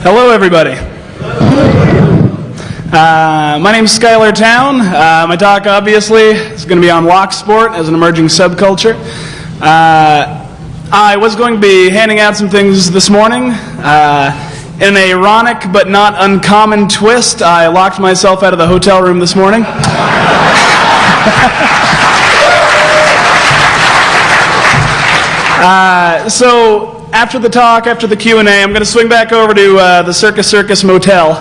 Hello, everybody. Uh, my name is Schuyler Towne. Uh, my talk, obviously, is going to be on lock sport as an emerging subculture. Uh, I was going to be handing out some things this morning. Uh, in an ironic but not uncommon twist, I locked myself out of the hotel room this morning. Uh, so after the talk, after the Q&A, I'm going to swing back over to uh, the Circus Circus Motel,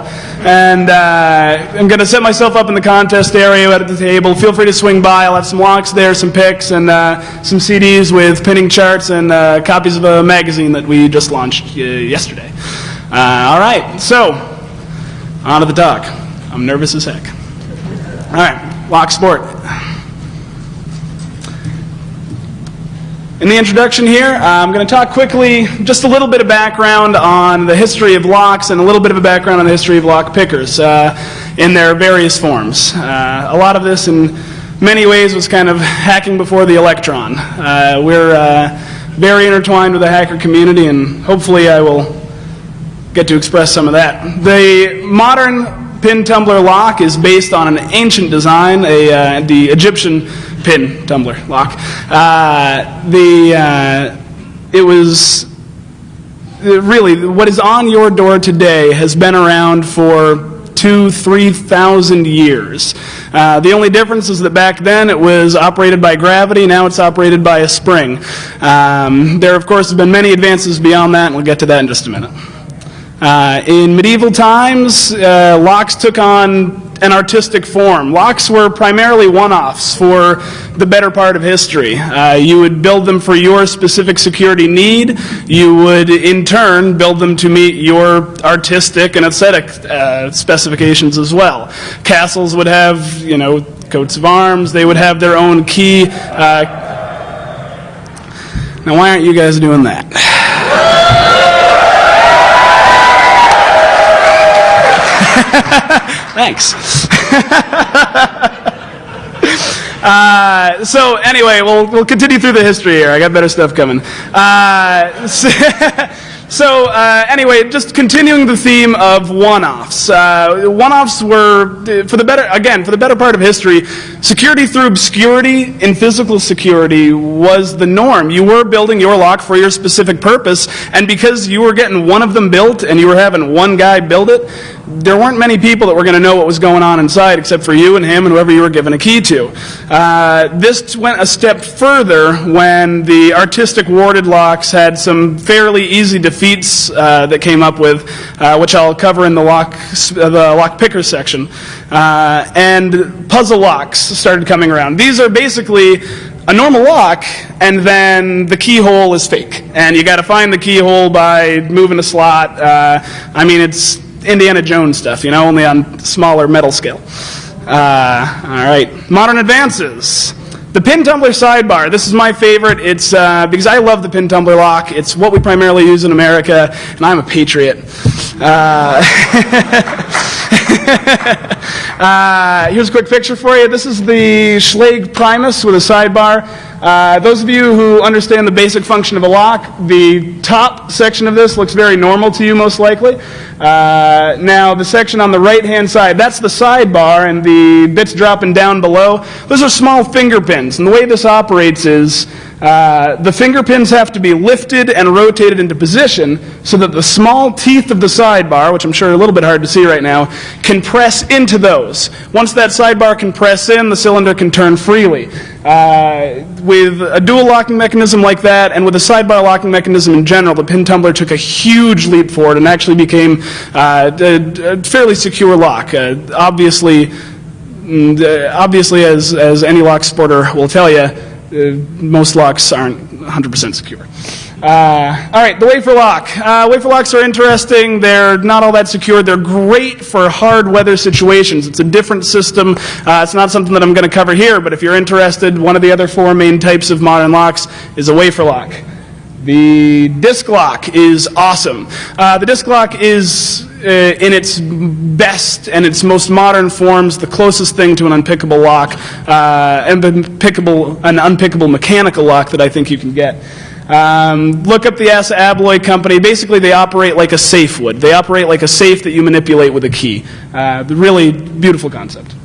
and uh, I'm going to set myself up in the contest area at the table. Feel free to swing by. I'll have some locks there, some picks, and uh, some CDs with pinning charts and uh, copies of a magazine that we just launched uh, yesterday. Uh, all right, so on to the talk. I'm nervous as heck. All right, lock sport. In the introduction here, I'm going to talk quickly, just a little bit of background on the history of locks and a little bit of a background on the history of lock pickers uh, in their various forms. Uh, a lot of this, in many ways, was kind of hacking before the electron. Uh, we're uh, very intertwined with the hacker community, and hopefully, I will get to express some of that. The modern pin tumbler lock is based on an ancient design, a, uh, the Egyptian pin tumbler lock. Uh, the, uh, it was really what is on your door today has been around for two, three thousand years. Uh, the only difference is that back then it was operated by gravity, now it's operated by a spring. Um, there, of course, have been many advances beyond that, and we'll get to that in just a minute. Uh, in medieval times, uh, locks took on an artistic form. Locks were primarily one-offs for the better part of history. Uh, you would build them for your specific security need. You would, in turn, build them to meet your artistic and aesthetic uh, specifications as well. Castles would have, you know, coats of arms. They would have their own key. Uh, now, why aren't you guys doing that? Thanks. uh, so anyway, we'll, we'll continue through the history here. I got better stuff coming. Uh, so, so uh, anyway, just continuing the theme of one-offs. Uh, one-offs were, for the better, again, for the better part of history, security through obscurity in physical security was the norm. You were building your lock for your specific purpose, and because you were getting one of them built and you were having one guy build it, there weren't many people that were going to know what was going on inside except for you and him and whoever you were given a key to. Uh, this went a step further when the artistic warded locks had some fairly easy defeats uh, that came up with, uh, which I'll cover in the lock, the lock picker section. Uh, and puzzle locks started coming around. These are basically a normal lock, and then the keyhole is fake. And you got to find the keyhole by moving a slot. Uh, I mean, it's Indiana Jones stuff, you know, only on smaller metal scale. Uh, all right, modern advances. The pin tumbler sidebar. This is my favorite. It's uh, because I love the pin tumbler lock. It's what we primarily use in America, and I'm a patriot. Uh, uh, here's a quick picture for you. This is the Schlage Primus with a sidebar. Uh, those of you who understand the basic function of a lock, the top section of this looks very normal to you, most likely. Uh, now, the section on the right-hand side, that's the sidebar, and the bits dropping down below, those are small finger pins. And the way this operates is uh, the finger pins have to be lifted and rotated into position so that the small teeth of the sidebar, which I'm sure are a little bit hard to see right now, can press into those. Once that sidebar can press in, the cylinder can turn freely. Uh, with a dual locking mechanism like that, and with a sidebar locking mechanism in general, the pin tumbler took a huge leap forward and actually became uh, a, a, fairly secure lock. Uh, obviously, mm, uh, obviously, as, as any lock sporter will tell you, most locks aren't 100% secure. Uh, all right, the wafer lock. Uh, wafer locks are interesting. They're not all that secure. They're great for hard weather situations. It's a different system. Uh, it's not something that I'm going to cover here, but if you're interested, one of the other four main types of modern locks is a wafer lock. The disc lock is awesome. Uh, the disc lock is uh, in its best and its most modern forms, the closest thing to an unpickable lock, uh, and an unpickable mechanical lock that I think you can get. Um, look up the Assa Abloy company. Basically, they operate like a safe would. They operate like a safe that you manipulate with a key. Uh, really beautiful concept.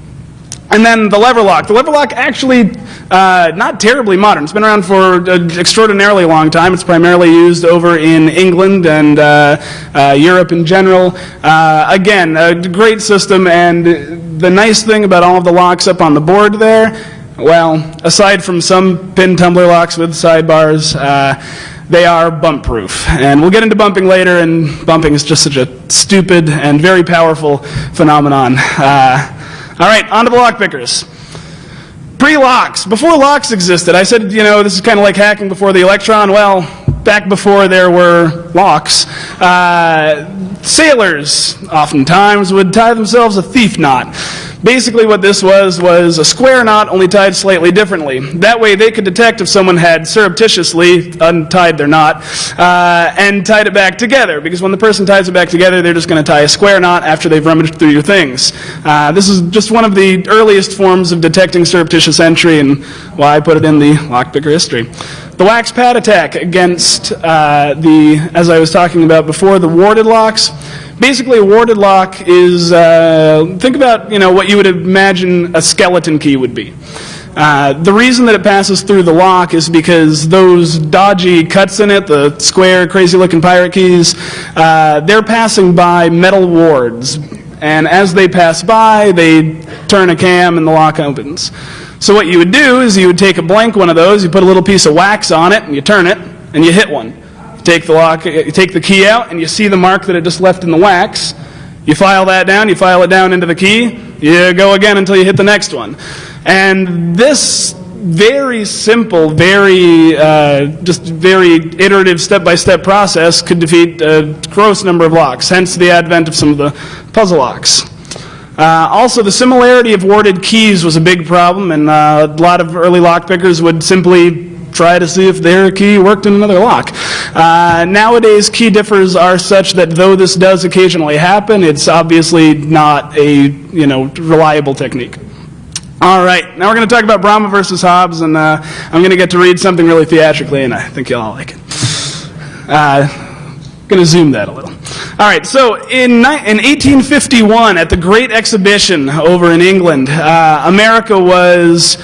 And then the lever lock. The lever lock actually uh, not terribly modern. It's been around for an extraordinarily long time. It's primarily used over in England and uh, uh, Europe in general. Uh, again, a great system. And the nice thing about all of the locks up on the board there, well, aside from some pin tumbler locks with sidebars, uh, they are bump proof. And we'll get into bumping later, and bumping is just such a stupid and very powerful phenomenon. Uh, all right, on to the lock pickers. Pre-locks. Before locks existed, I said, you know, this is kind of like hacking before the electron. Well, back before there were locks, uh, sailors oftentimes would tie themselves a thief knot. Basically what this was, was a square knot only tied slightly differently. That way they could detect if someone had surreptitiously untied their knot uh, and tied it back together. Because when the person ties it back together, they're just going to tie a square knot after they've rummaged through your things. Uh, this is just one of the earliest forms of detecting surreptitious entry and why I put it in the lockpicker history. The wax pad attack against uh, the, as I was talking about before, the warded locks. Basically, a warded lock is, uh, think about, you know, what you would imagine a skeleton key would be. Uh, the reason that it passes through the lock is because those dodgy cuts in it, the square, crazy looking pirate keys, uh, they're passing by metal wards. And as they pass by, they turn a cam and the lock opens. So what you would do is you would take a blank one of those, you put a little piece of wax on it, and you turn it, and you hit one take the lock, you take the key out, and you see the mark that it just left in the wax. You file that down, you file it down into the key, you go again until you hit the next one. And this very simple, very, uh, just very iterative step-by-step process could defeat a gross number of locks, hence the advent of some of the puzzle locks. Uh, also, the similarity of warded keys was a big problem, and uh, a lot of early lock pickers would simply try to see if their key worked in another lock. Uh, nowadays, key differs are such that though this does occasionally happen, it's obviously not a you know reliable technique. All right, now we're going to talk about Bramah versus Hobbs, and uh, I'm going to get to read something really theatrically, and I think you'll all like it. Uh, going to zoom that a little. All right, so in, in 1851, at the Great Exhibition over in England, uh, America was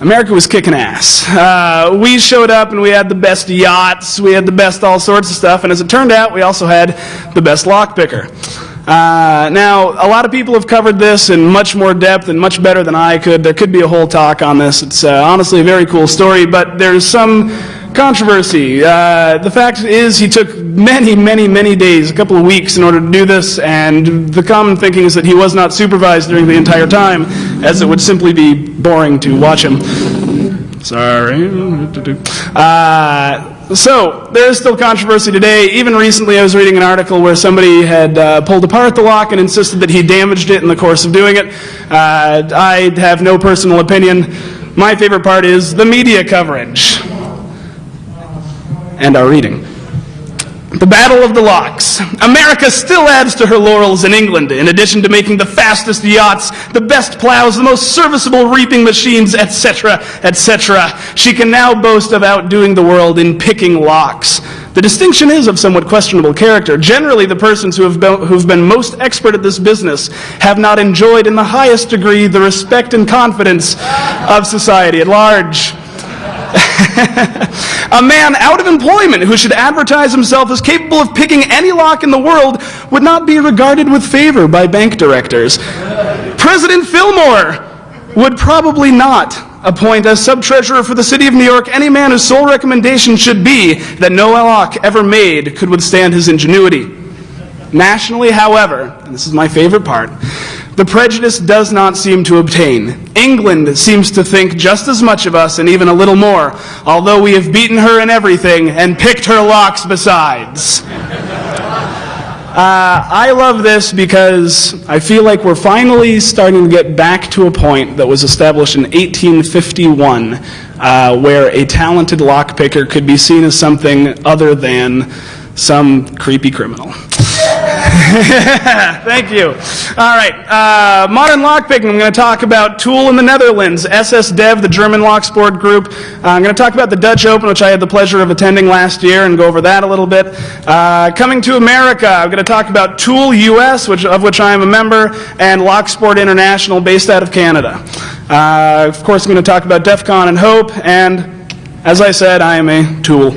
America was kicking ass. Uh, we showed up and we had the best yachts, we had the best all sorts of stuff, and as it turned out, we also had the best lockpicker. Uh, now, a lot of people have covered this in much more depth and much better than I could. There could be a whole talk on this. It's uh, honestly a very cool story, but there's some controversy. Uh, the fact is, he took many, many, many days, a couple of weeks, in order to do this, and the common thinking is that he was not supervised during the entire time, as it would simply be boring to watch him. Sorry. Uh, so, there is still controversy today. Even recently, I was reading an article where somebody had uh, pulled apart the lock and insisted that he damaged it in the course of doing it. Uh, I have no personal opinion. My favorite part is the media coverage and our reading. The Battle of the Locks. America still adds to her laurels in England, in addition to making the fastest yachts, the best plows, the most serviceable reaping machines, etc., etc. She can now boast of outdoing the world in picking locks. The distinction is of somewhat questionable character. Generally, the persons who have, been, who've been most expert at this business have not enjoyed in the highest degree the respect and confidence of society at large. a man out of employment who should advertise himself as capable of picking any lock in the world would not be regarded with favor by bank directors. President Fillmore would probably not appoint as sub-treasurer for the city of New York any man whose sole recommendation should be that no lock ever made could withstand his ingenuity. Nationally, however, and this is my favorite part, the prejudice does not seem to obtain. England seems to think just as much of us and even a little more, although we have beaten her in everything and picked her locks besides. Uh, I love this because I feel like we're finally starting to get back to a point that was established in 1851 uh, where a talented lockpicker could be seen as something other than some creepy criminal. Thank you. All right, uh, modern lockpicking. I'm going to talk about Tool in the Netherlands, SS Dev, the German lock sport group. Uh, I'm going to talk about the Dutch Open, which I had the pleasure of attending last year, and go over that a little bit. Uh, coming to America, I'm going to talk about Tool US, which, of which I am a member, and Lock Sport International, based out of Canada. Uh, of course, I'm going to talk about DEF CON and Hope, and as I said, I am a tool.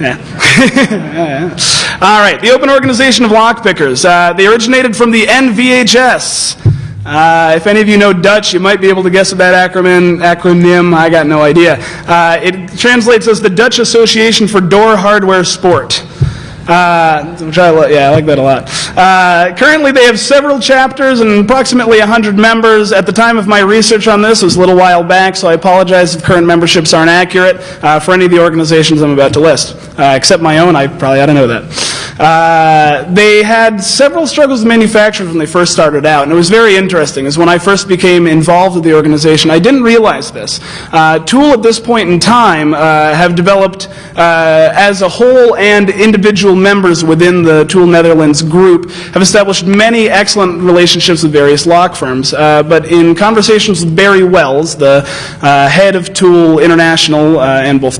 Yeah. All right, the Open Organization of Lockpickers. Uh, they originated from the NVHS. Uh, if any of you know Dutch, you might be able to guess at that acronym. Acronym, I got no idea. Uh, it translates as the Dutch Association for Door Hardware Sport. Uh, which I li- yeah, I like that a lot. Uh, currently, they have several chapters and approximately 100 members. At the time of my research on this, was a little while back, so I apologize if current memberships aren't accurate uh, for any of the organizations I'm about to list. Uh, except my own, I probably ought to know that. Uh, they had several struggles with manufacturers when they first started out, and it was very interesting. Is when I first became involved with the organization, I didn't realize this. Uh, Tool at this point in time uh, have developed uh, as a whole and individual members within the Tool Netherlands group have established many excellent relationships with various lock firms. Uh, but in conversations with Barry Wels, the uh, head of Tool International and both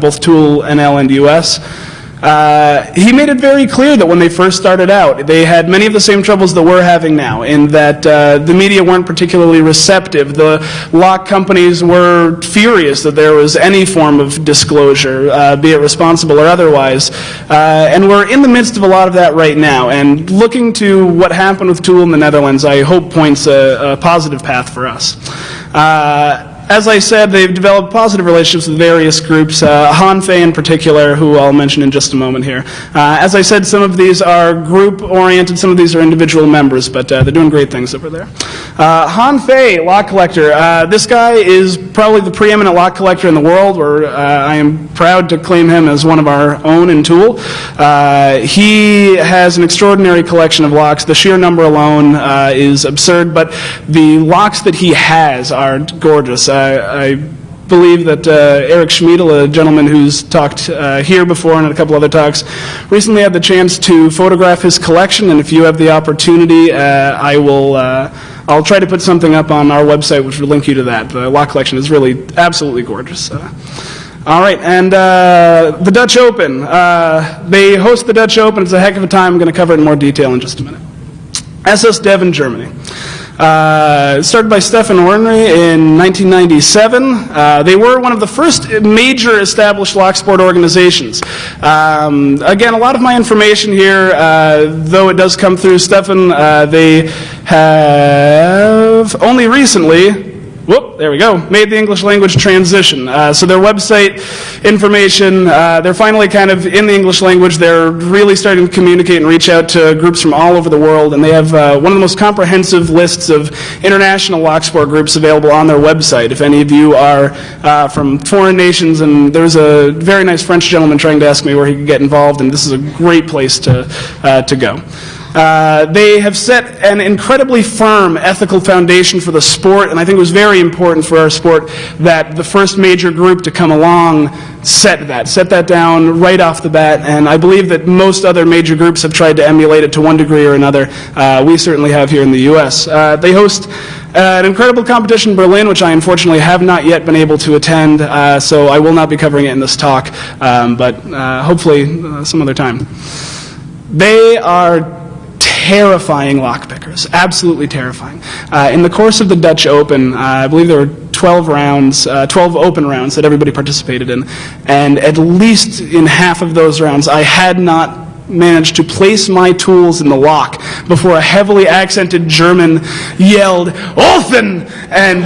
both Tool NL and US. Uh, he made it very clear that when they first started out, they had many of the same troubles that we're having now, in that uh, the media weren't particularly receptive. The lock companies were furious that there was any form of disclosure, uh, be it responsible or otherwise. Uh, and we're in the midst of a lot of that right now. And looking to what happened with Tool in the Netherlands, I hope points a, a positive path for us. As I said, they've developed positive relationships with various groups, uh, Han Fey in particular, who I'll mention in just a moment here. Uh, as I said, some of these are group-oriented, some of these are individual members, but uh, they're doing great things over there. Uh, Han Fey, lock collector. Uh, this guy is probably the preeminent lock collector in the world, where uh, I am proud to claim him as one of our own in Tool. Uh, he has an extraordinary collection of locks. The sheer number alone is absurd, but the locks that he has are gorgeous. I believe that uh, Eric Schmiedel, a gentleman who's talked uh, here before and at a couple other talks, recently had the chance to photograph his collection. And if you have the opportunity, uh, I will. I'll try to put something up on our website which will link you to that. The lock collection is really absolutely gorgeous. All right, and uh, the Dutch Open. Uh, they host the Dutch Open. It's a heck of a time. I'm going to cover it in more detail in just a minute. SS Dev in Germany. Uh, started by Steffen Wernéry in 1997. Uh, they were one of the first major established lock sport organizations. Um, again, a lot of my information here, uh, though it does come through Steffen, uh, they have only recently whoop, there we go, made the English language transition. Uh, so their website information, uh, they're finally kind of in the English language. They're really starting to communicate and reach out to groups from all over the world, and they have uh, one of the most comprehensive lists of international lock sport groups available on their website. If any of you are uh, from foreign nations, and there's a very nice French gentleman trying to ask me where he could get involved, and this is a great place to, uh, to go. Uh, they have set an incredibly firm ethical foundation for the sport, and I think it was very important for our sport that the first major group to come along set that, set that down right off the bat, and I believe that most other major groups have tried to emulate it to one degree or another. Uh, we certainly have here in the U.S. Uh, they host uh, an incredible competition in Berlin, which I unfortunately have not yet been able to attend, uh, so I will not be covering it in this talk, um, but hopefully some other time. They are terrifying lockpickers, absolutely terrifying. Uh, in the course of the Dutch Open, uh, I believe there were 12 rounds, uh, 12 open rounds that everybody participated in, and at least in half of those rounds, I had not managed to place my tools in the lock before a heavily accented German yelled, Olfen! And,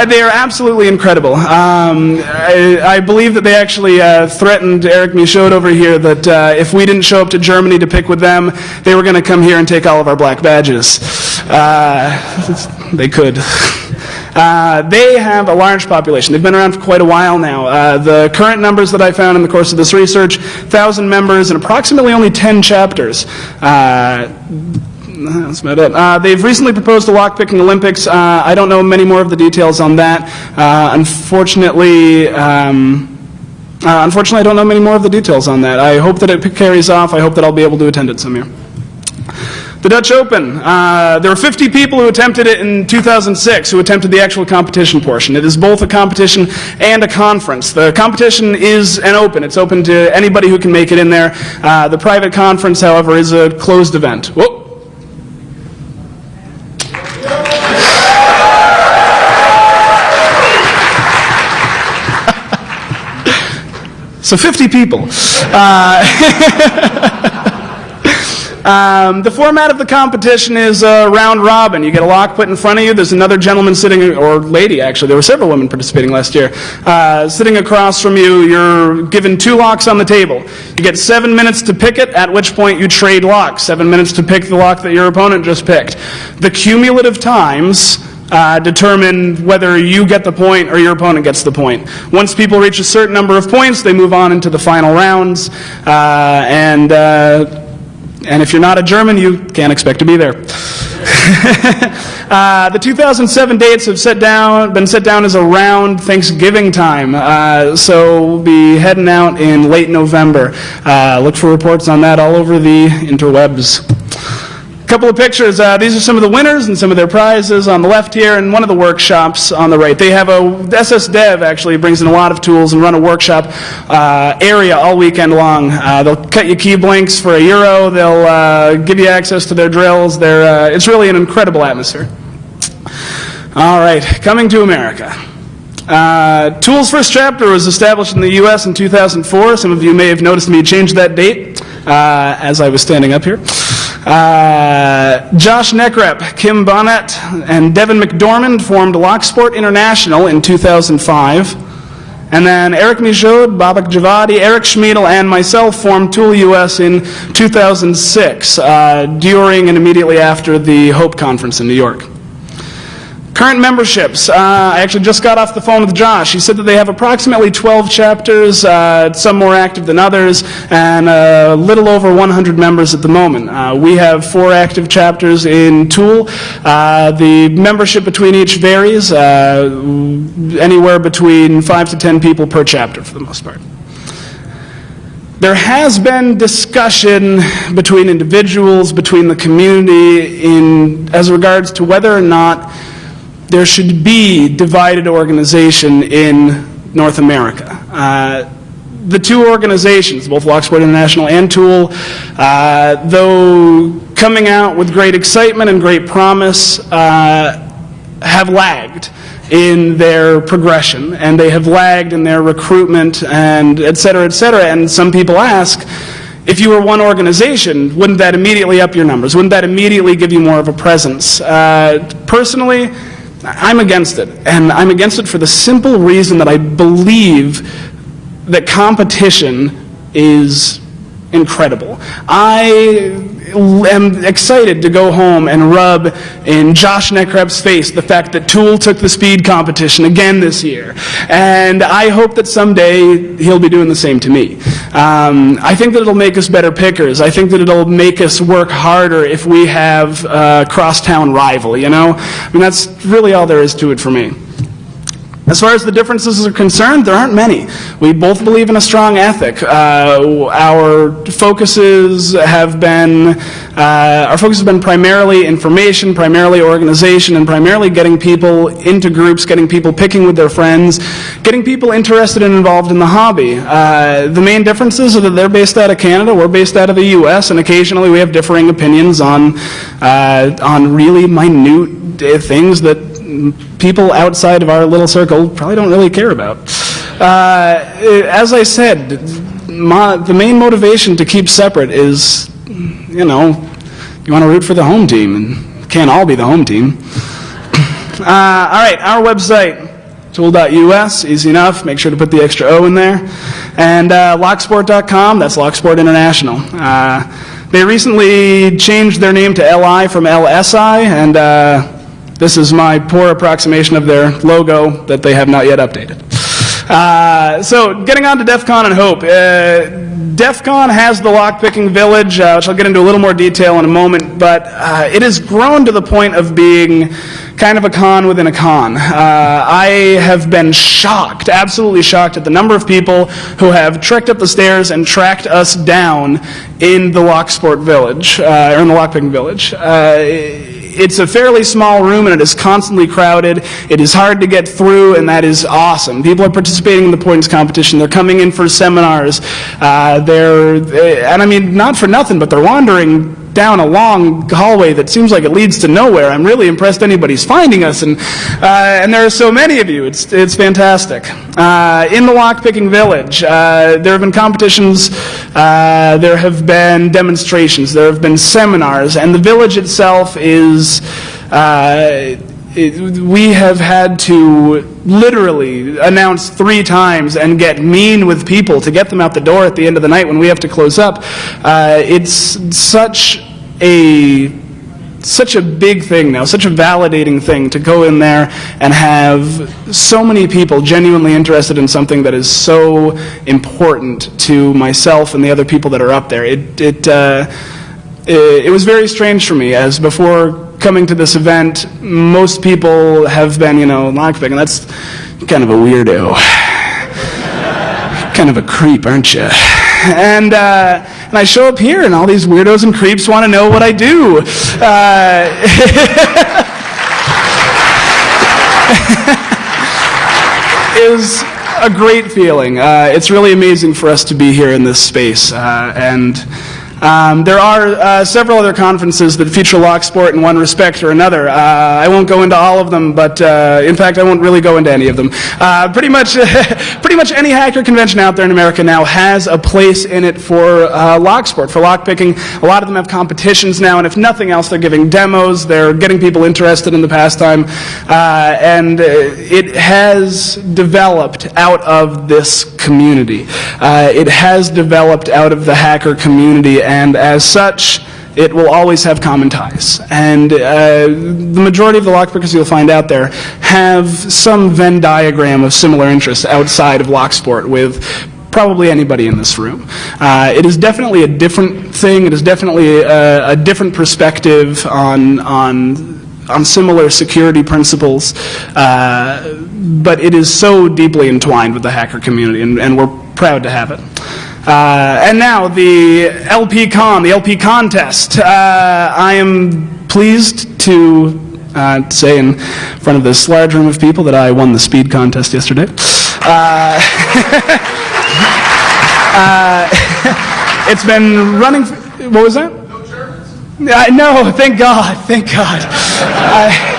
and they are absolutely incredible. Um, I, I, believe that they actually uh, threatened Eric Michaud over here that uh, if we didn't show up to Germany to pick with them, they were going to come here and take all of our black badges. Uh, they could. Uh, they have a large population. They've been around for quite a while now. Uh, the current numbers that I found in the course of this research, 1,000 members and approximately only 10 chapters. Uh, that's about it. Uh, they've recently proposed a lockpicking Olympics. Uh, I don't know many more of the details on that. Uh, unfortunately, um, uh, unfortunately, I don't know many more of the details on that. I hope that it carries off. I hope that I'll be able to attend it some year. The Dutch Open. Uh, there were 50 people who attempted it in 2006 who attempted the actual competition portion. It is both a competition and a conference. The competition is an open. It's open to anybody who can make it in there. Uh, the private conference, however, is a closed event. Whoa. So 50 people. Uh, um, the format of the competition is a round robin. You get a lock put in front of you. There's another gentleman sitting, or lady actually. There were several women participating last year. Uh, sitting across from you, you're given two locks on the table. You get seven minutes to pick it, at which point you trade locks. Seven minutes to pick the lock that your opponent just picked. The cumulative times uh, determine whether you get the point or your opponent gets the point. Once people reach a certain number of points, they move on into the final rounds. Uh, and, uh, and if you're not a German, you can't expect to be there. Uh, the 2007 dates have set down, been set down as around Thanksgiving time. Uh, so we'll be heading out in late November. Uh, look for reports on that all over the interwebs couple of pictures. Uh, these are some of the winners and some of their prizes on the left here, and one of the workshops on the right. They have a SS Dev actually brings in a lot of tools and run a workshop uh, area all weekend long. Uh, they'll cut you key blanks for a euro. They'll uh, give you access to their drills. They're, uh, it's really an incredible atmosphere. All right, coming to America. Uh, Tool's first chapter was established in the U.S. in 2004. Some of you may have noticed me change that date uh, as I was standing up here. Uh, Josh Nekrep, Kim Bonnet, and Devin McDormand formed Locksport International in 2005. And then Eric Michaud, Babak Javadi, Eric Schmiedel, and myself formed Tool US in 2006, uh, during and immediately after the HOPE conference in New York. Current memberships. Uh, I actually just got off the phone with Josh. He said that they have approximately 12 chapters, uh, some more active than others, and a little over 100 members at the moment. Uh, we have four active chapters in Tool. Uh, the membership between each varies, uh, anywhere between 5 to 10 people per chapter for the most part. There has been discussion between individuals, between the community, in, as regards to whether or not there should be divided organization in North America. Uh, the two organizations, both Locksport International and Tool, uh, though coming out with great excitement and great promise, uh, have lagged in their progression and they have lagged in their recruitment and et cetera, et cetera. And some people ask, if you were one organization, wouldn't that immediately up your numbers? Wouldn't that immediately give you more of a presence? Uh, personally, I'm against it. And I'm against it for the simple reason that I believe that competition is incredible. I am excited to go home and rub in Josh Nekrep's face the fact that Tool took the speed competition again this year. And I hope that someday he'll be doing the same to me. Um, I think that it'll make us better pickers. I think that it'll make us work harder if we have a crosstown rival, you know? I mean, that's really all there is to it for me. As far as the differences are concerned, there aren't many. We both believe in a strong ethic. Uh, our focuses have been uh, our focus has been primarily information, primarily organization, and primarily getting people into groups, getting people picking with their friends, getting people interested and involved in the hobby. Uh, the main differences are that they're based out of Canada, we're based out of the U.S., and occasionally we have differing opinions on uh, on really minute things that people outside of our little circle probably don't really care about. Uh, as I said, my, the main motivation to keep separate is, you know, you want to root for the home team, and can't all be the home team. Uh, all right, our website, toool.us, easy enough. Make sure to put the extra O in there. And uh, locksport.com, that's Locksport International. Uh, they recently changed their name to LI from LSI, and uh, this is my poor approximation of their logo that they have not yet updated. Uh, so getting on to DEF CON and Hope. Uh, DEF CON has the lockpicking village, uh, which I'll get into a little more detail in a moment, but uh, it has grown to the point of being kind of a con within a con. Uh, I have been shocked, absolutely shocked, at the number of people who have trekked up the stairs and tracked us down in the Locksport Village, uh, or in the Lockpicking Village. It's a fairly small room and it is constantly crowded. It is hard to get through, and that is awesome. People are participating in the points competition. They're coming in for seminars. Uh, they're, and I mean, not for nothing, but they're wandering down a long hallway that seems like it leads to nowhere. I'm really impressed anybody's finding us, and, uh, and there are so many of you. It's, it's fantastic. Uh, in the lockpicking village, uh, there have been competitions, uh, there have been demonstrations, there have been seminars, and the village itself is. Uh, we have had to literally announce three times and get mean with people to get them out the door at the end of the night when we have to close up. Uh, it's such a such a big thing now, such a validating thing to go in there and have so many people genuinely interested in something that is so important to myself and the other people that are up there. It, it, uh, it, it was very strange for me as before coming to this event, most people have been, you know, lockpicking. That's kind of a weirdo. kind of a creep, aren't you? And, uh, and I show up here, and all these weirdos and creeps want to know what I do. Uh, is a great feeling. Uh, it's really amazing for us to be here in this space. Uh, and um, there are uh, several other conferences that feature Locksport in one respect or another. Uh, I won't go into all of them, but uh, in fact, I won't really go into any of them. Uh, pretty much, pretty much any hacker convention out there in America now has a place in it for uh, Locksport, for lockpicking. A lot of them have competitions now, and if nothing else, they're giving demos. They're getting people interested in the pastime, uh, and it has developed out of this community. it has developed out of the hacker community and as such, it will always have common ties. And uh, the majority of the lockpickers you'll find out there have some Venn diagram of similar interests outside of Locksport with probably anybody in this room. Uh, it is definitely a different thing. It is definitely a, a different perspective on, on, on similar security principles. Uh, but it is so deeply entwined with the hacker community, and, and we're proud to have it. Uh, and now the LP Con, the LP contest. Uh, I am pleased to uh, say in front of this large room of people that I won the speed contest yesterday. Uh, uh, it's been running. What was that? No Germans. no, thank God, thank God.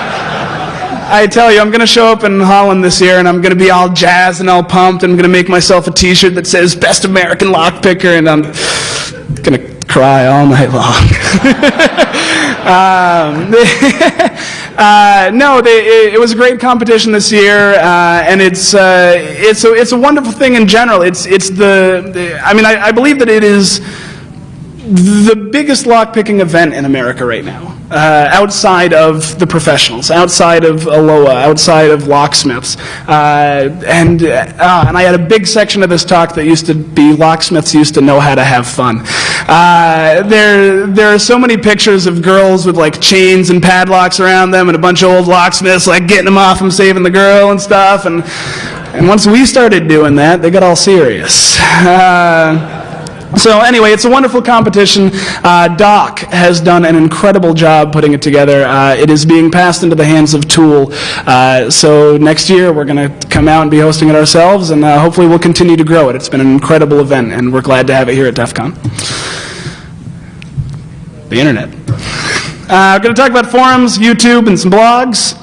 I tell you, I'm going to show up in Holland this year and I'm going to be all jazzed and all pumped and I'm going to make myself a t shirt that says Best American Lockpicker and I'm going to cry all night long. um, uh, no, they, it, it, was a great competition this year, uh, and it's uh, it's a, it's a wonderful thing in general. It's it's the, the I mean I, I believe that it is the biggest lockpicking event in America right now uh, outside of the professionals, outside of ALOA, outside of locksmiths. Uh, and, uh, and I had a big section of this talk that used to be locksmiths used to know how to have fun. Uh, there, there are so many pictures of girls with like chains and padlocks around them and a bunch of old locksmiths like getting them off and saving the girl and stuff. And, and once we started doing that, they got all serious. Uh, so anyway, it's a wonderful competition. Uh, Doc has done an incredible job putting it together. Uh, it is being passed into the hands of Tool. Uh, so next year we're going to come out and be hosting it ourselves, and uh, hopefully we'll continue to grow it. It's been an incredible event, and we're glad to have it here at DEF CON. The internet. Uh, we're going to talk about forums, YouTube, and some blogs.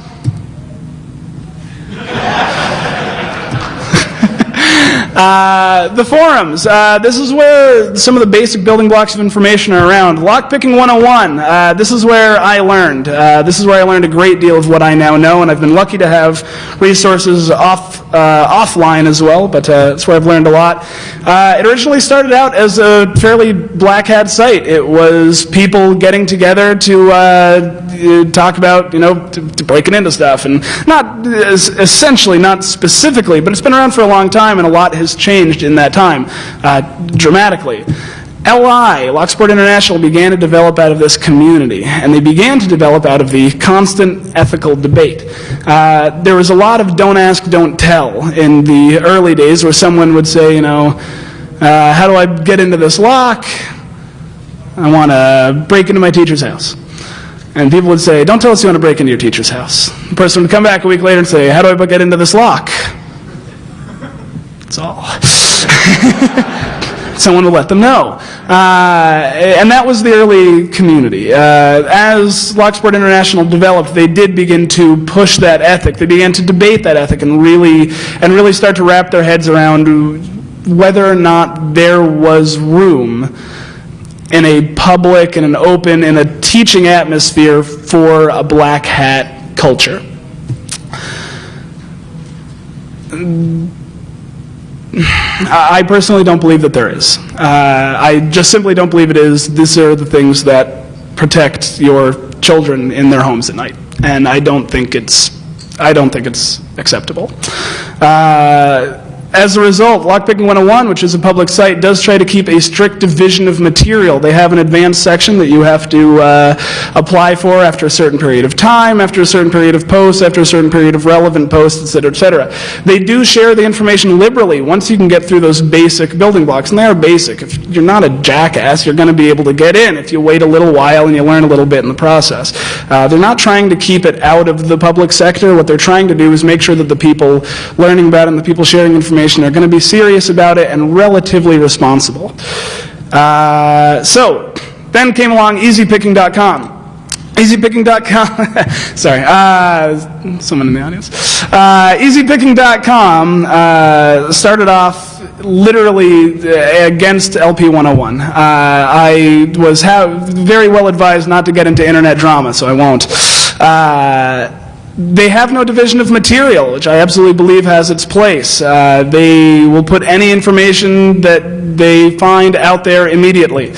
Uh, the forums. Uh, this is where some of the basic building blocks of information are around. Lockpicking 101. Uh, this is where I learned. Uh, this is where I learned a great deal of what I now know, and I've been lucky to have resources off uh, offline as well. But that's where I've learned a lot. it originally started out as a fairly black hat site. It was people getting together to talk about, you know, to, to breaking into stuff, and not essentially, not specifically, but it's been around for a long time, and a lot has has changed in that time uh, dramatically. LI, Locksport International, began to develop out of this community, and they began to develop out of the constant ethical debate. Uh, there was a lot of don't ask, don't tell in the early days where someone would say, you know, uh, how do I get into this lock? I want to break into my teacher's house. And people would say, don't tell us you want to break into your teacher's house. The person would come back a week later and say, how do I get into this lock? That's all. someone will let them know. Uh, and that was the early community. Uh, as Locksport International developed, they did begin to push that ethic. They began to debate that ethic and really, and really start to wrap their heads around whether or not there was room in a public and an open and a teaching atmosphere for a black hat culture. I personally don't believe that there is. Uh, I just simply don't believe it is. These are the things that protect your children in their homes at night, and I don't think it's. I don't think it's acceptable. Uh, as a result, Lockpicking 101, which is a public site, does try to keep a strict division of material. They have an advanced section that you have to uh, apply for after a certain period of time, after a certain period of posts, after a certain period of relevant posts, et cetera, et cetera. They do share the information liberally once you can get through those basic building blocks, and they are basic. If you're not a jackass, you're going to be able to get in if you wait a little while and you learn a little bit in the process. Uh, they're not trying to keep it out of the public sector. What they're trying to do is make sure that the people learning about it and the people sharing information information are going to be serious about it and relatively responsible. Uh, so, then came along easypicking.com. EasyPicking.com, sorry, uh, someone in the audience. Uh, EasyPicking.com uh, started off literally uh, against LP 101. Uh, I was very well advised not to get into internet drama, so I won't. They have no division of material, which I absolutely believe has its place. Uh, they will put any information that they find out there immediately.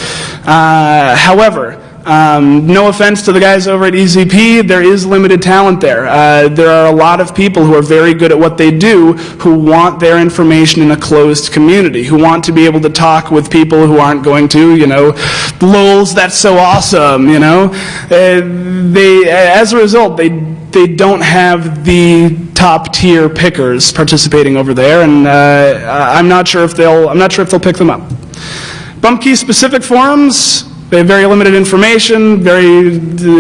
Uh, however, um, no offense to the guys over at EZP, there is limited talent there. Uh, there are a lot of people who are very good at what they do who want their information in a closed community, who want to be able to talk with people who aren't going to, you know, lols, that's so awesome, you know. Uh, they, as a result, they they don't have the top tier pickers participating over there, and uh, I'm not sure if they'll I'm not sure if they'll pick them up. Bump key specific forums. They have very limited information. Very,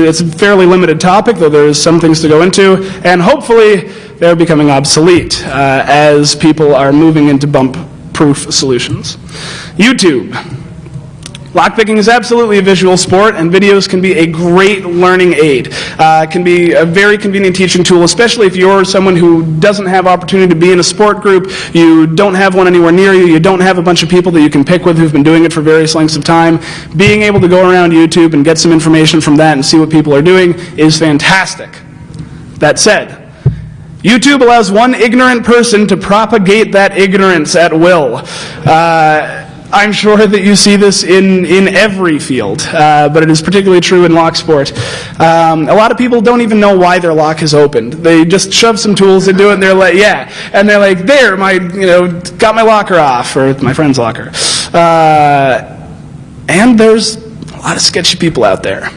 it's a fairly limited topic, though there's some things to go into, and hopefully they're becoming obsolete uh, as people are moving into bump-proof solutions. YouTube. Lockpicking is absolutely a visual sport, and videos can be a great learning aid. Uh, can be a very convenient teaching tool, especially if you're someone who doesn't have opportunity to be in a sport group, you don't have one anywhere near you, you don't have a bunch of people that you can pick with who've been doing it for various lengths of time. Being able to go around YouTube and get some information from that and see what people are doing is fantastic. That said, YouTube allows one ignorant person to propagate that ignorance at will. Uh, I'm sure that you see this in, in every field, uh, but it is particularly true in lock sport. Um, a lot of people don't even know why their lock is opened. They just shove some tools into it and they're like, yeah. And they're like, there, my, you know, got my locker off, or my friend's locker. Uh, and there's a lot of sketchy people out there.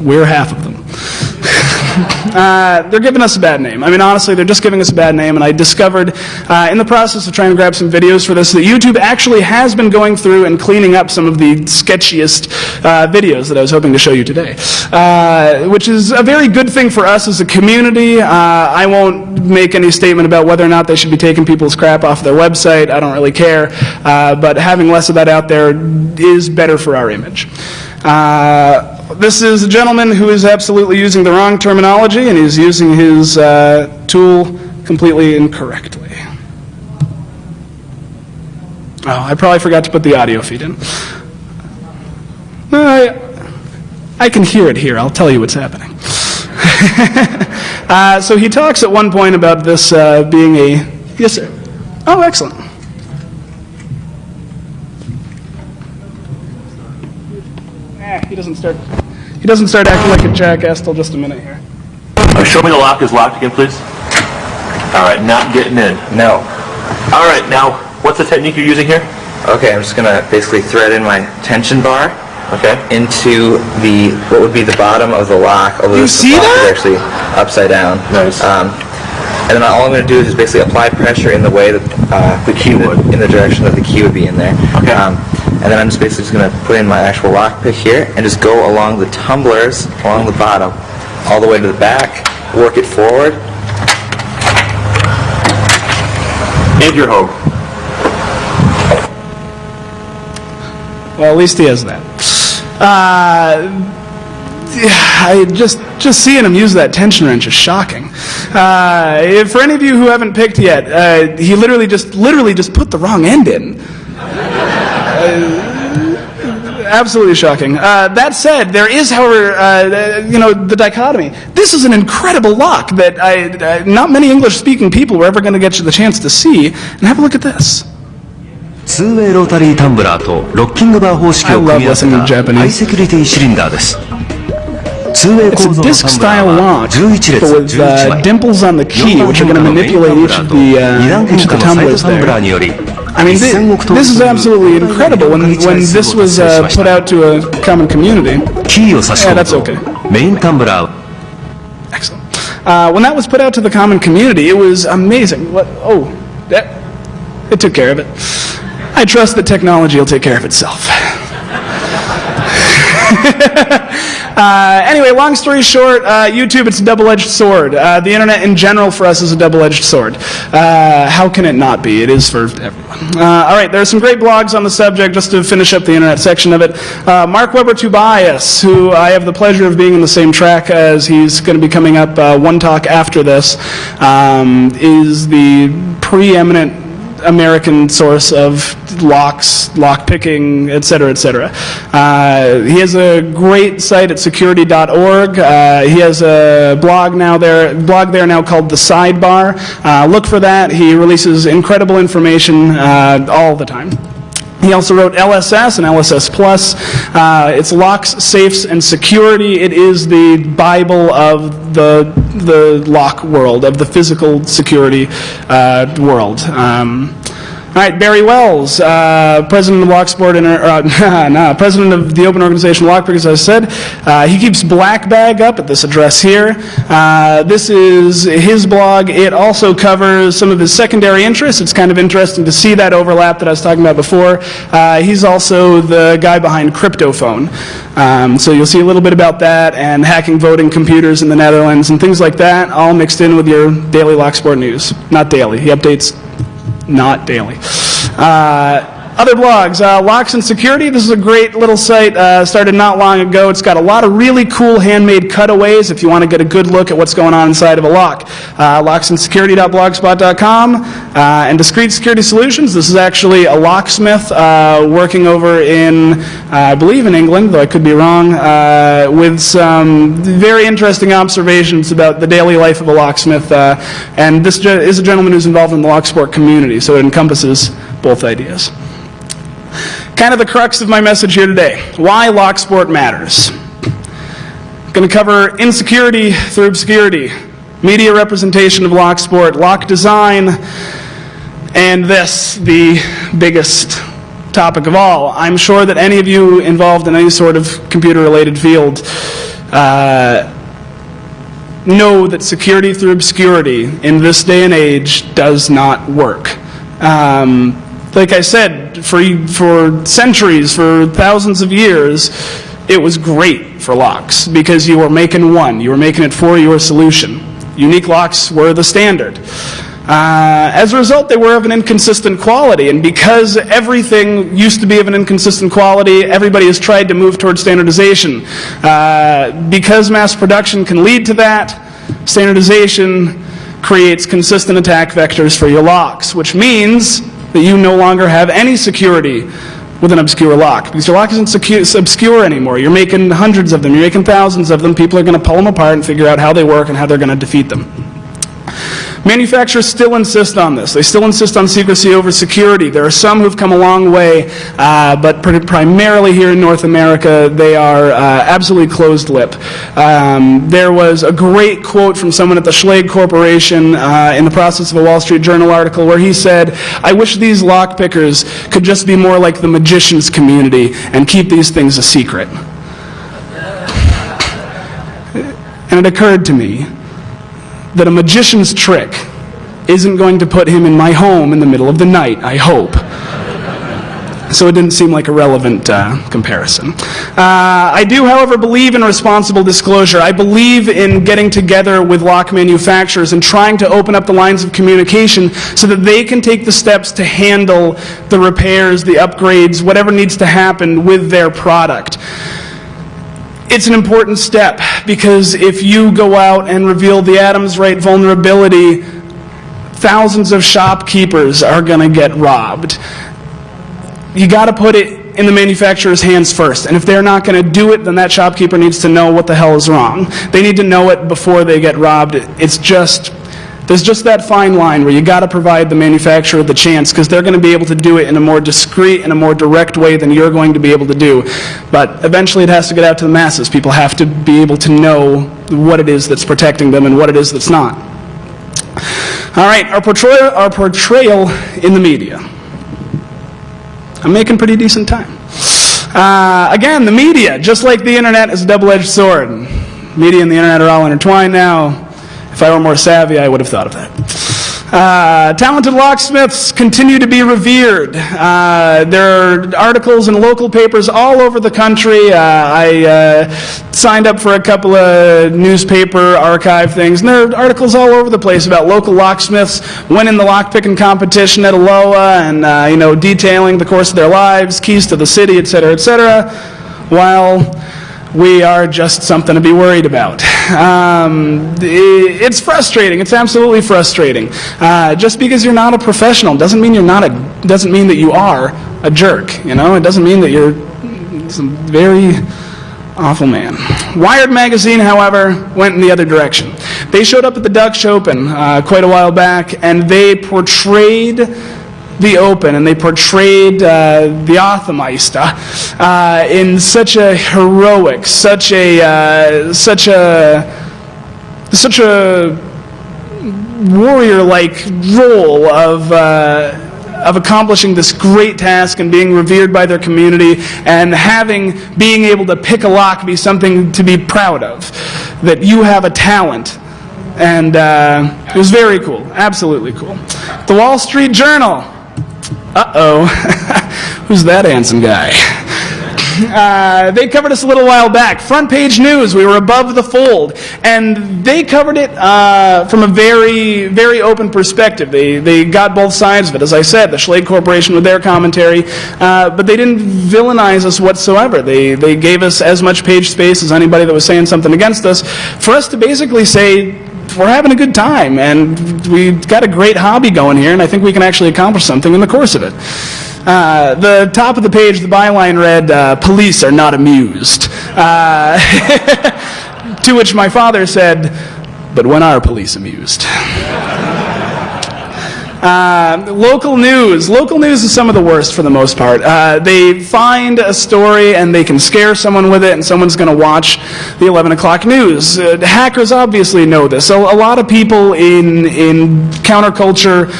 We're half of them. Uh, they're giving us a bad name. I mean, honestly, they're just giving us a bad name. And I discovered uh, in the process of trying to grab some videos for this that YouTube actually has been going through and cleaning up some of the sketchiest uh, videos that I was hoping to show you today, uh, which is a very good thing for us as a community. Uh, I won't make any statement about whether or not they should be taking people's crap off their website. I don't really care. Uh, but having less of that out there is better for our image. Uh, this is a gentleman who is absolutely using the wrong terminology and he's using his uh, tool completely incorrectly. Oh, I probably forgot to put the audio feed in. I, I can hear it here. I'll tell you what's happening. uh, so he talks at one point about this uh, being a. Yes, sir. Oh, excellent. He doesn't start. He doesn't start acting like a jackass till just a minute here. Uh, show me the lock is locked again, please. All right, not getting in. No. All right, now, what's the technique you're using here? Okay, I'm just gonna basically thread in my tension bar Okay. into the what would be the bottom of the lock, although You this see lock that? is actually upside down. Nice. Um, and then all I'm going to do is just basically apply pressure in the way that uh, the key would, in the direction that the key would be in there. Okay. Um, and then I'm just basically just going to put in my actual lock pick here and just go along the tumblers along the bottom, all the way to the back, work it forward. And your hoe. Well, at least he has that. Uh, I just just seeing him use that tension wrench is shocking. Uh, if- for any of you who haven't picked yet, uh, he literally just literally just put the wrong end in. Uh, absolutely shocking. Uh, that said, there is, however, uh, you know, the dichotomy. This is an incredible lock that I, uh, not many English-speaking people were ever going to get the chance to see. And have a look at this. ツーウェイロータリータンブラーとロッキングバー方式を組み合わせ I love た listening to Japanese. ハイセキュリティシリンダーですツーウェイ it's a disc-style launch, with uh, dimples on the key, which are going to manipulate each of the, uh, each of the tumblers there. I mean, th this is absolutely incredible when, when this was uh, put out to a common community. Yeah, that's okay. Excellent. Uh, when that was put out to the common community, it was amazing. What? Oh, that, it took care of it. I trust that technology will take care of itself. uh, anyway, long story short, uh, YouTube, it's a double-edged sword. Uh, the internet in general for us is a double-edged sword. Uh, how can it not be? It is for everyone. Uh, all right, there are some great blogs on the subject, just to finish up the internet section of it. Uh, Marc Weber Tobias, who I have the pleasure of being in the same track as, he's going to be coming up one talk after this, um, is the preeminent American source of locks, lock picking, et cetera, et cetera. Uh, he has a great site at security.org. Uh, he has a blog now there, blog there now called The Sidebar. Uh, look for that. He releases incredible information uh, all the time. He also wrote LSS and LSS Plus. Uh, it's locks, safes, and security. It is the Bible of the the lock world, of the physical security uh, world. Um, all right, Barry Wels, uh, president of Locksport, Inter- uh, nah, president of the Open Organization Lockpick, as I said. Uh, he keeps Black Bag up at this address here. Uh, this is his blog. It also covers some of his secondary interests. It's kind of interesting to see that overlap that I was talking about before. Uh, he's also the guy behind Cryptophone. Um, so you'll see a little bit about that and hacking voting computers in the Netherlands and things like that, all mixed in with your daily Locksport news. Not daily. He updates not daily. Uh, other blogs, uh, Locks and Security. This is a great little site. Uh, started not long ago. It's got a lot of really cool handmade cutaways if you want to get a good look at what's going on inside of a lock. Uh, locksandsecurity.blogspot.com uh, and Discrete Security Solutions. This is actually a locksmith uh, working over in, uh, I believe in England, though I could be wrong, uh, with some very interesting observations about the daily life of a locksmith. And this is a gentleman who's involved in the locksport community, so it encompasses both ideas. Kind of the crux of my message here today why locksport matters. Going to cover insecurity through obscurity, media representation of locksport, lock design, and this, the biggest topic of all. I'm sure that any of you involved in any sort of computer related field uh, know that security through obscurity in this day and age does not work. Um, like I said, for, for centuries, for thousands of years, it was great for locks because you were making one. You were making it for your solution. Unique locks were the standard. Uh, as a result, they were of an inconsistent quality, and because everything used to be of an inconsistent quality, everybody has tried to move towards standardization. Uh, because mass production can lead to that, standardization creates consistent attack vectors for your locks, which means that you no longer have any security with an obscure lock because your lock isn't secu- obscure anymore. You're making hundreds of them, you're making thousands of them. People are going to pull them apart and figure out how they work and how they're going to defeat them. Manufacturers still insist on this. They still insist on secrecy over security. There are some who've come a long way, uh, but pr- primarily here in North America, they are uh, absolutely closed lip. Um, there was a great quote from someone at the Schlage Corporation uh, in the process of a Wall Street Journal article where he said, I wish these lockpickers could just be more like the magician's community and keep these things a secret. And it occurred to me that a magician's trick isn't going to put him in my home in the middle of the night, I hope. So it didn't seem like a relevant uh, comparison. Uh, I do, however, believe in responsible disclosure. I believe in getting together with lock manufacturers and trying to open up the lines of communication so that they can take the steps to handle the repairs, the upgrades, whatever needs to happen with their product it's an important step because if you go out and reveal the Adams Rite vulnerability, thousands of shopkeepers are going to get robbed. You got to put it in the manufacturer's hands first. And if they're not going to do it, then that shopkeeper needs to know what the hell is wrong. They need to know it before they get robbed. It's just there's just that fine line where you got to provide the manufacturer the chance because they're going to be able to do it in a more discreet and a more direct way than you're going to be able to do. But eventually it has to get out to the masses. People have to be able to know what it is that's protecting them and what it is that's not. All right, our portrayal, our portrayal in the media. I'm making pretty decent time. Uh, again, the media, just like the internet, is a double-edged sword. Media and the internet are all intertwined now. If I were more savvy, I would have thought of that. Uh, talented locksmiths continue to be revered. Uh, there are articles in local papers all over the country. Uh, I uh, signed up for a couple of newspaper archive things, and there are articles all over the place about local locksmiths winning the lockpicking competition at ALOA and, uh, you know, detailing the course of their lives, keys to the city, et cetera, et cetera. While we are just something to be worried about. Um, it's frustrating. It's absolutely frustrating. Uh, just because you're not a professional doesn't mean you're not a. Doesn't mean that you are a jerk. You know, it doesn't mean that you're some very awful man. Wired magazine, however, went in the other direction. They showed up at the Dutch Open uh, quite a while back, and they portrayed the Open, and they portrayed uh, the Othmeister uh, in such a heroic, such a, uh, such a, such a warrior-like role of. Uh, of accomplishing this great task and being revered by their community and having being able to pick a lock be something to be proud of that you have a talent and uh, it was very cool absolutely cool the wall street journal uh-oh. Who's that handsome guy? Uh, they covered us a little while back. Front page news. We were above the fold, and they covered it uh, from a very, very open perspective. They they got both sides of it. As I said, the Schlage Corporation with their commentary, uh, but they didn't villainize us whatsoever. They they gave us as much page space as anybody that was saying something against us, for us to basically say we're having a good time and we've got a great hobby going here, and I think we can actually accomplish something in the course of it. Uh, the top of the page, the byline read, uh, Police are not amused. Uh, to which my father said, But when are police amused? Uh, local news. Local news is some of the worst for the most part. Uh, they find a story and they can scare someone with it, and someone's going to watch the 11 o'clock news. Uh, hackers obviously know this. So a lot of people in in counterculture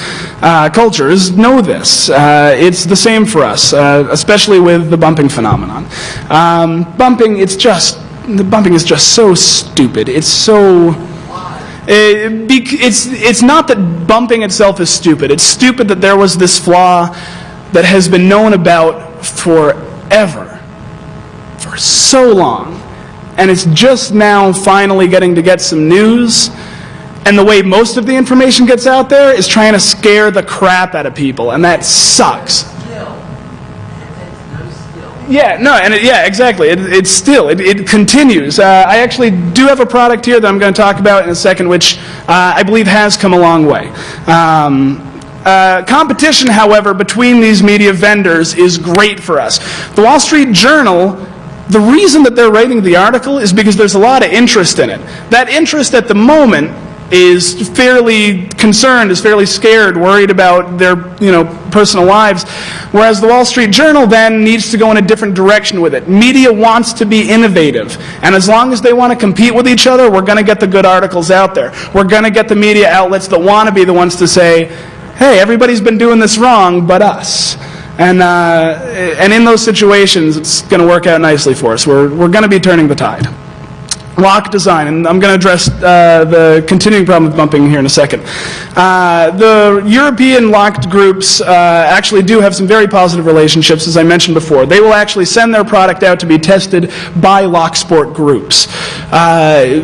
uh, cultures know this. Uh, it's the same for us, uh, especially with the bumping phenomenon. Um, bumping, it's just the bumping is just so stupid. It's so Uh, it's, it's not that bumping itself is stupid. It's stupid that there was this flaw that has been known about forever, for so long. And it's just now finally getting to get some news. And the way most of the information gets out there is trying to scare the crap out of people. And that sucks. Yeah, no, and it, yeah, exactly. It, it's still, it, it continues. Uh, I actually do have a product here that I'm going to talk about in a second, which uh, I believe has come a long way. Um, uh, competition, however, between these media vendors is great for us. The Wall Street Journal, the reason that they're writing the article is because there's a lot of interest in it. That interest at the moment is fairly concerned, is fairly scared, worried about their, you know, personal lives. Whereas the Wall Street Journal then needs to go in a different direction with it. Media wants to be innovative. And as long as they want to compete with each other, we're going to get the good articles out there. We're going to get the media outlets that want to be the ones to say, hey, everybody's been doing this wrong but us. And, uh, and in those situations, it's going to work out nicely for us. We're, we're going to be turning the tide. Lock design, and I'm going to address uh, the continuing problem with bumping here in a second. Uh, the European locked groups uh, actually do have some very positive relationships, as I mentioned before. They will actually send their product out to be tested by lock sport groups. Uh,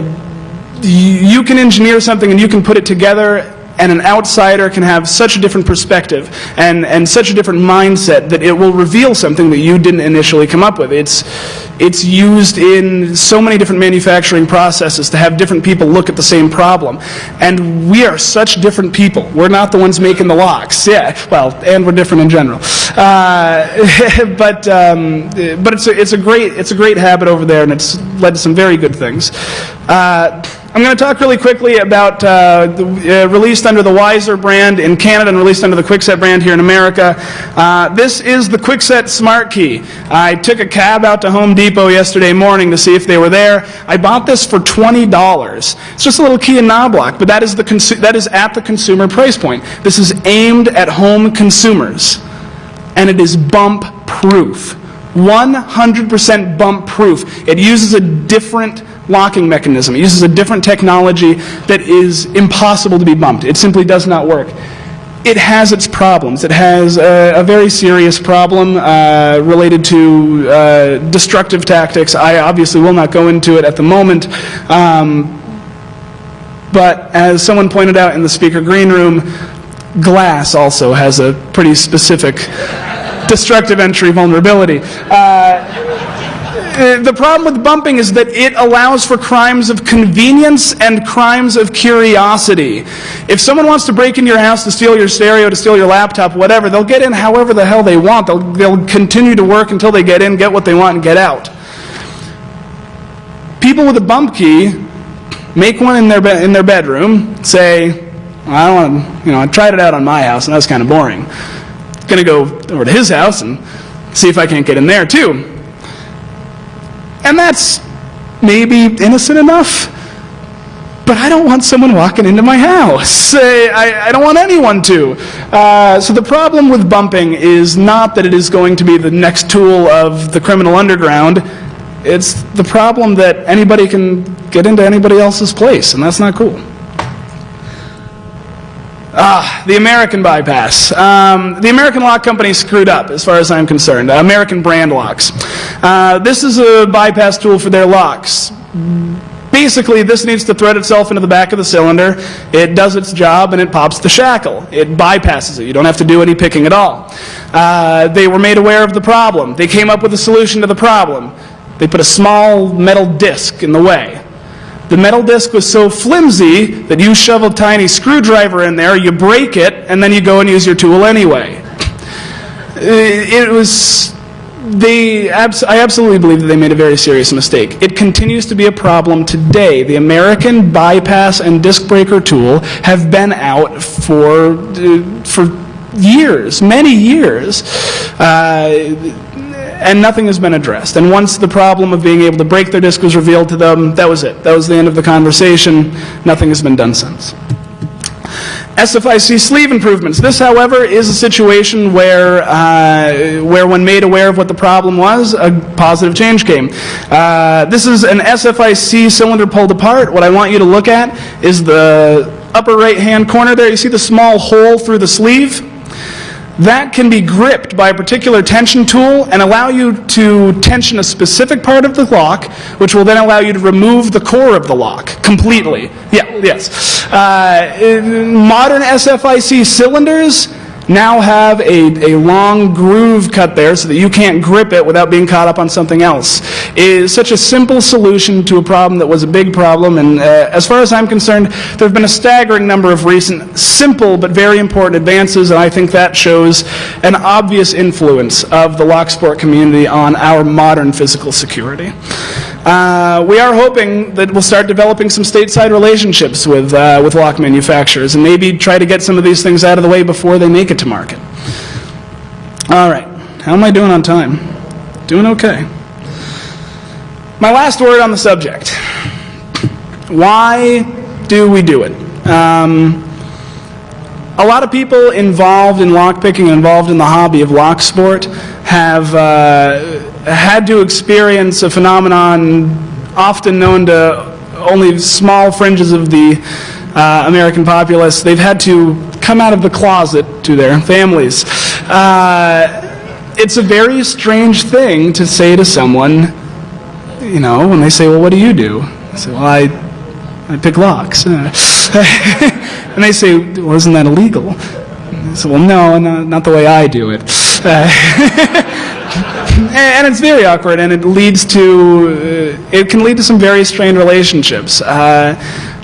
you can engineer something and you can put it together and an outsider can have such a different perspective and, and such a different mindset that it will reveal something that you didn't initially come up with. It's, it's used in so many different manufacturing processes to have different people look at the same problem. And we are such different people. We're not the ones making the locks. Yeah, well, and we're different in general. Uh, but um, but it's, a, it's, a great, it's a great habit over there, and it's led to some very good things. Uh, I'm going to talk really quickly about uh, the, uh, released under the Weiser brand in Canada and released under the Kwikset brand here in America. Uh, this is the Kwikset Smart Key. I took a cab out to Home Depot yesterday morning to see if they were there. I bought this for $20. It's just a little key and knob lock, but that is, the that is at the consumer price point. This is aimed at home consumers, and it is bump proof. 100% bump proof. It uses a different locking mechanism. It uses a different technology that is impossible to be bumped. It simply does not work. It has its problems. It has a, a very serious problem uh, related to uh, destructive tactics. I obviously will not go into it at the moment. Um, but as someone pointed out in the speaker green room, glass also has a pretty specific destructive entry vulnerability. Uh, uh, the problem with bumping is that it allows for crimes of convenience and crimes of curiosity. If someone wants to break into your house to steal your stereo, to steal your laptop, whatever, they'll get in however the hell they want. They'll, they'll continue to work until they get in, get what they want, and get out. People with a bump key make one in their, in their bedroom, say, I want to, you know, I tried it out on my house and that was kind of boring. Going to go over to his house and see if I can't get in there too. And that's maybe innocent enough. But I don't want someone walking into my house. I, I don't want anyone to. Uh, so the problem with bumping is not that it is going to be the next tool of the criminal underground. It's the problem that anybody can get into anybody else's place, and that's not cool. Ah, the American bypass. Um, the American lock company screwed up, as far as I'm concerned. Uh, American brand locks. Uh, this is a bypass tool for their locks. Basically, this needs to thread itself into the back of the cylinder. It does its job and it pops the shackle. It bypasses it. You don't have to do any picking at all. Uh, they were made aware of the problem. They came up with a solution to the problem. They put a small metal disc in the way. The metal disc was so flimsy that you shove a tiny screwdriver in there, you break it, and then you go and use your tool anyway. It was. They, I absolutely believe that they made a very serious mistake. It continues to be a problem today. The American bypass and disc breaker tool have been out for, uh, for years, many years. Uh, and nothing has been addressed. And once the problem of being able to break their disc was revealed to them, that was it. That was the end of the conversation. Nothing has been done since. SFIC sleeve improvements. This, however, is a situation where, uh, where when made aware of what the problem was, a positive change came. Uh, this is an SFIC cylinder pulled apart. What I want you to look at is the upper right-hand corner there. You see the small hole through the sleeve? That can be gripped by a particular tension tool and allow you to tension a specific part of the lock, which will then allow you to remove the core of the lock completely. Yeah, yes. Uh, modern SFIC cylinders now have a, a long groove cut there so that you can't grip it without being caught up on something else. Is such a simple solution to a problem that was a big problem, and uh, as far as I'm concerned, there have been a staggering number of recent simple but very important advances, and I think that shows an obvious influence of the Locksport community on our modern physical security. Uh, we are hoping that we'll start developing some stateside relationships with, uh, with lock manufacturers and maybe try to get some of these things out of the way before they make it to market. All right, how am I doing on time? Doing okay. My last word on the subject. Why do we do it? Um, a lot of people involved in lockpicking, involved in the hobby of lock sport, have uh, had to experience a phenomenon often known to only small fringes of the uh, American populace. They've had to come out of the closet to their families. Uh, it's a very strange thing to say to someone, you know, when they say, well, what do you do? I say, well, I, I pick locks. and they say, well, isn't that illegal? I say, well, no, no, not the way I do it. And it's very awkward, and it leads to, uh, it can lead to some very strained relationships. Uh,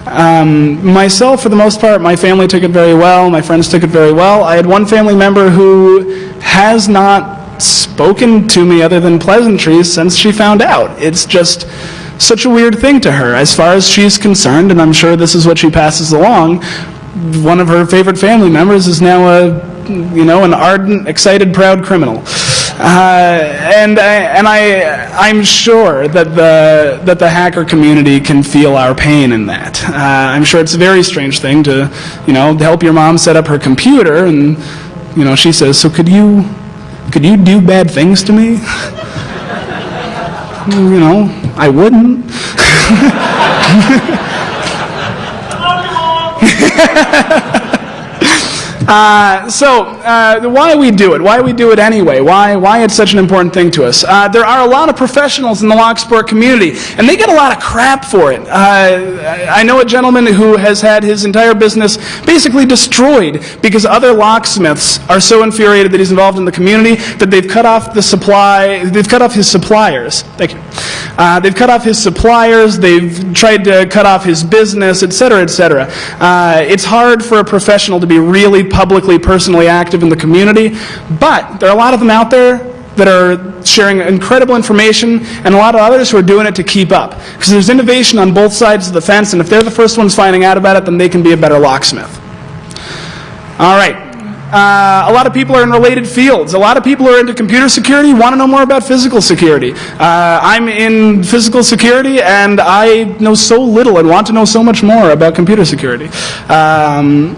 um, myself, for the most part, my family took it very well. My friends took it very well. I had one family member who has not spoken to me other than pleasantries since she found out. It's just such a weird thing to her. As far as she's concerned, and I'm sure this is what she passes along, one of her favorite family members is now a you know, an ardent, excited, proud criminal. Uh, and I, and I, I'm sure that the, that the hacker community can feel our pain in that. Uh, I'm sure it's a very strange thing to, you know, help your mom set up her computer and, you know, she says, so could you, could you do bad things to me? Mm, you know, I wouldn't. Uh, so, uh, why we do it? Why we do it anyway? Why, why it's such an important thing to us? Uh, there are a lot of professionals in the lock sport community, and they get a lot of crap for it. Uh, I know a gentleman who has had his entire business basically destroyed because other locksmiths are so infuriated that he's involved in the community that they've cut off the supply, they've cut off his suppliers. Thank you. Uh, they've cut off his suppliers, they've tried to cut off his business, etc., etc. Uh, it's hard for a professional to be really publicly, personally active in the community, but there are a lot of them out there that are sharing incredible information and a lot of others who are doing it to keep up. Because there's innovation on both sides of the fence, and if they're the first ones finding out about it, then they can be a better locksmith. All right. Uh, a lot of people are in related fields. A lot of people are into computer security want to know more about physical security. Uh, I'm in physical security and I know so little and want to know so much more about computer security. Um,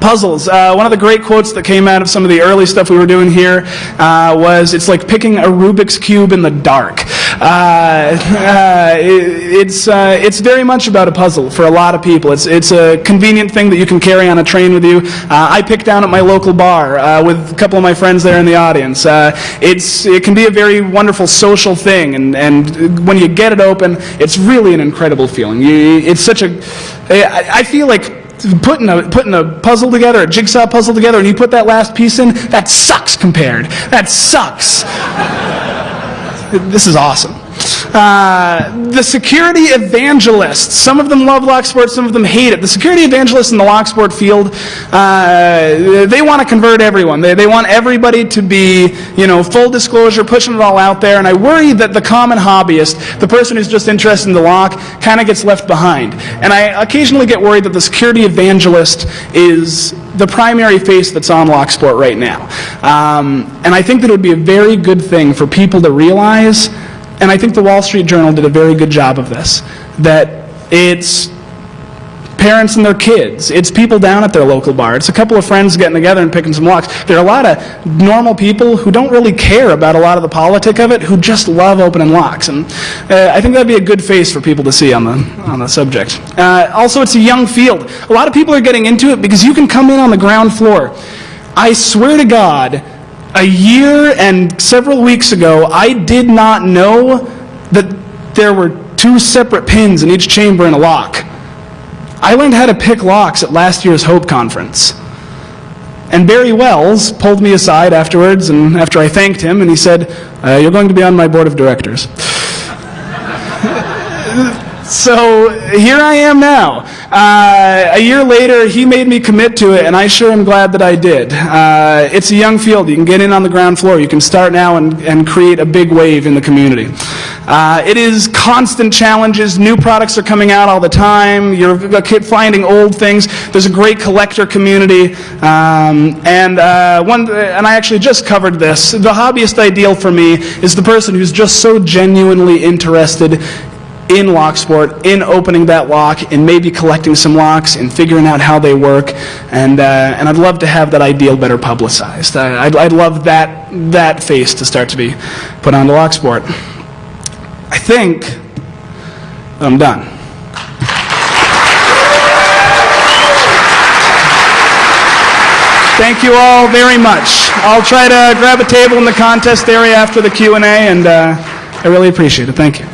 puzzles. Uh, one of the great quotes that came out of some of the early stuff we were doing here uh, was, it's like picking a Rubik's Cube in the dark. Uh, uh it, it's, uh, it's very much about a puzzle for a lot of people. It's, it's a convenient thing that you can carry on a train with you. Uh, I pick down at my local bar with a couple of my friends there in the audience. it's, it can be a very wonderful social thing, and, and when you get it open, it's really an incredible feeling. You, it's such a, I feel like putting a, putting a puzzle together, a jigsaw puzzle together, and you put that last piece in, that sucks compared. That sucks. this is awesome. Uh, the security evangelists. Some of them love Locksport, some of them hate it. The security evangelists in the Locksport field, uh, they want to convert everyone. They, they want everybody to be, you know, full disclosure, pushing it all out there. And I worry that the common hobbyist, the person who's just interested in the lock, kind of gets left behind. And I occasionally get worried that the security evangelist is the primary face that's on Locksport right now. Um, and I think that it would be a very good thing for people to realize and I think the Wall Street Journal did a very good job of this, that it's parents and their kids. It's people down at their local bar. It's a couple of friends getting together and picking some locks. There are a lot of normal people who don't really care about a lot of the politic of it, who just love opening locks. And uh, I think that'd be a good face for people to see on the, on the subject. Uh, also, it's a young field. A lot of people are getting into it because you can come in on the ground floor. I swear to God, a year and several weeks ago, I did not know that there were two separate pins in each chamber in a lock. I learned how to pick locks at last year's Hope Conference. And Barry Wels pulled me aside afterwards, and after I thanked him, and he said, uh, You're going to be on my board of directors. so here I am now. Uh, a year later, he made me commit to it, and I sure am glad that I did. Uh, it's a young field. You can get in on the ground floor. You can start now and, and create a big wave in the community. Uh, it is constant challenges. New products are coming out all the time. You're finding old things. There's a great collector community. Um, and, uh, one, and I actually just covered this. The hobbyist ideal for me is the person who's just so genuinely interested in Locksport, in opening that lock, and maybe collecting some locks and figuring out how they work. And, uh, and I'd love to have that ideal better publicized. I, I'd, I'd love that, that face to start to be put onto lock sport. I think I'm done. Thank you all very much. I'll try to grab a table in the contest area after the Q&A, and uh, I really appreciate it. Thank you.